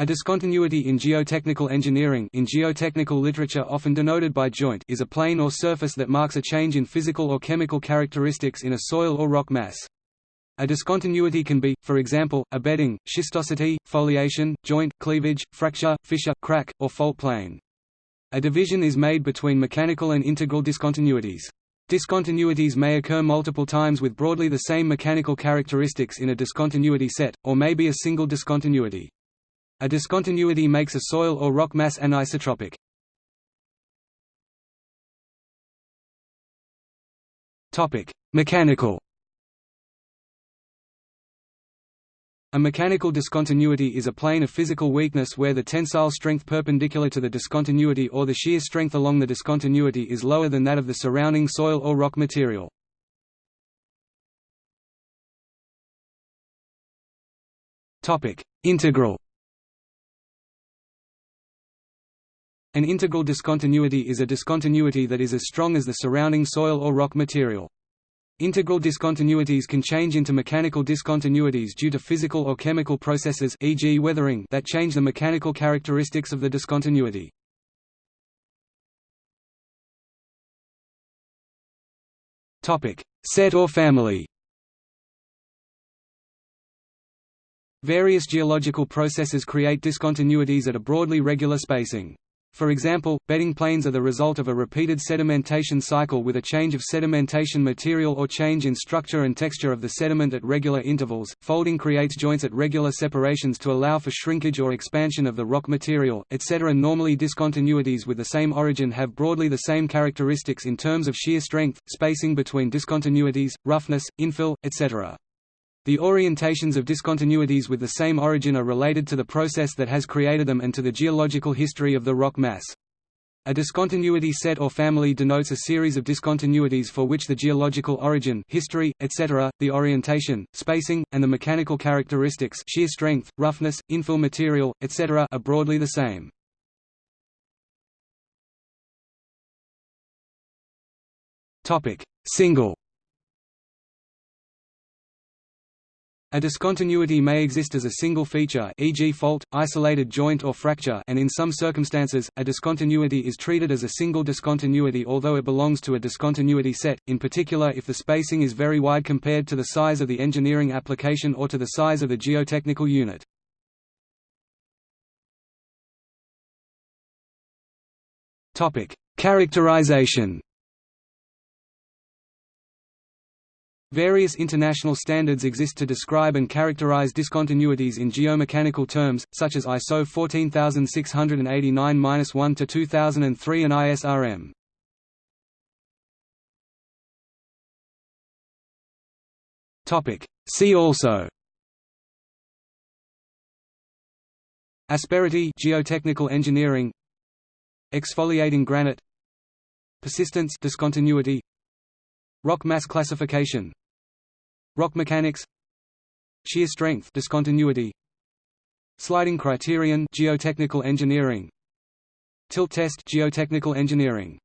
A discontinuity in geotechnical engineering in geotechnical literature often denoted by joint is a plane or surface that marks a change in physical or chemical characteristics in a soil or rock mass. A discontinuity can be, for example, a bedding, schistosity, foliation, joint, cleavage, fracture, fissure, crack, or fault plane. A division is made between mechanical and integral discontinuities. Discontinuities may occur multiple times with broadly the same mechanical characteristics in a discontinuity set, or may be a single discontinuity. A discontinuity makes a soil or rock mass anisotropic. Topic: Mechanical. A mechanical discontinuity is a plane of physical weakness where the tensile strength perpendicular to the discontinuity or the shear strength along the discontinuity is lower than that of the surrounding soil or rock material. Topic: Integral. An integral discontinuity is a discontinuity that is as strong as the surrounding soil or rock material. Integral discontinuities can change into mechanical discontinuities due to physical or chemical processes e.g. weathering that change the mechanical characteristics of the discontinuity. Set or family Various geological processes create discontinuities at a broadly regular spacing. For example, bedding planes are the result of a repeated sedimentation cycle with a change of sedimentation material or change in structure and texture of the sediment at regular intervals. Folding creates joints at regular separations to allow for shrinkage or expansion of the rock material, etc. Normally discontinuities with the same origin have broadly the same characteristics in terms of shear strength, spacing between discontinuities, roughness, infill, etc. The orientations of discontinuities with the same origin are related to the process that has created them and to the geological history of the rock mass. A discontinuity set or family denotes a series of discontinuities for which the geological origin history, etc., the orientation, spacing, and the mechanical characteristics shear strength, roughness, infill material, etc. are broadly the same. Single A discontinuity may exist as a single feature e.g. fault, isolated joint or fracture and in some circumstances, a discontinuity is treated as a single discontinuity although it belongs to a discontinuity set, in particular if the spacing is very wide compared to the size of the engineering application or to the size of the geotechnical unit. Characterization Various international standards exist to describe and characterize discontinuities in geomechanical terms, such as ISO 14689-1 to 2003 and ISRM. Topic. See also. Asperity geotechnical engineering Exfoliating granite Persistence discontinuity Rock mass classification Rock mechanics Shear strength discontinuity Sliding criterion geotechnical engineering Tilt test geotechnical engineering